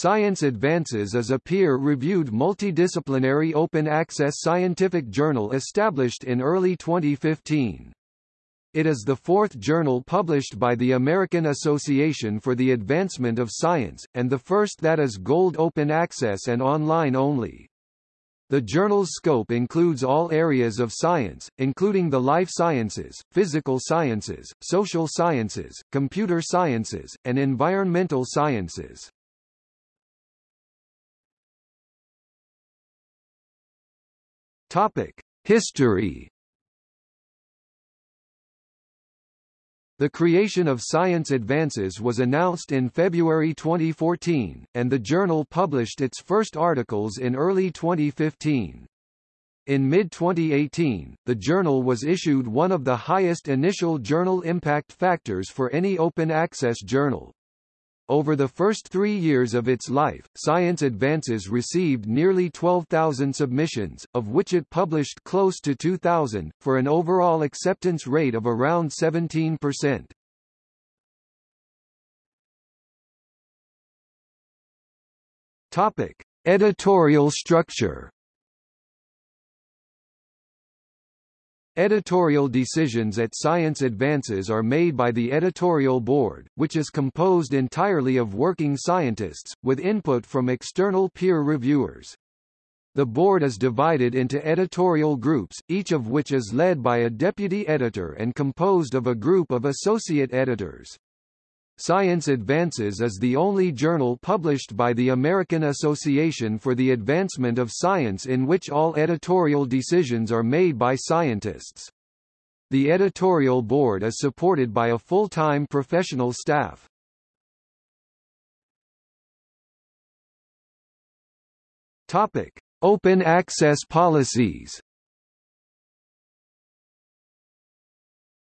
Science Advances is a peer-reviewed multidisciplinary open-access scientific journal established in early 2015. It is the fourth journal published by the American Association for the Advancement of Science, and the first that is gold open access and online only. The journal's scope includes all areas of science, including the life sciences, physical sciences, social sciences, computer sciences, and environmental sciences. Topic: History The creation of Science Advances was announced in February 2014, and the journal published its first articles in early 2015. In mid-2018, the journal was issued one of the highest initial journal impact factors for any open-access journal. Over the first three years of its life, Science Advances received nearly 12,000 submissions, of which it published close to 2,000, for an overall acceptance rate of around 17%. Topic. Editorial structure Editorial decisions at Science Advances are made by the editorial board, which is composed entirely of working scientists, with input from external peer reviewers. The board is divided into editorial groups, each of which is led by a deputy editor and composed of a group of associate editors. Science Advances is the only journal published by the American Association for the Advancement of Science in which all editorial decisions are made by scientists. The editorial board is supported by a full-time professional staff. Topic: Open access policies.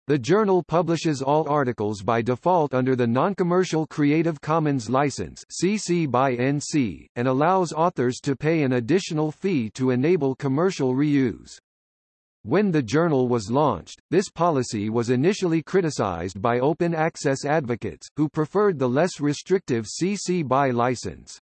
The journal publishes all articles by default under the Non-Commercial Creative Commons license CC by NC, and allows authors to pay an additional fee to enable commercial reuse. When the journal was launched, this policy was initially criticized by open access advocates, who preferred the less restrictive CC BY license.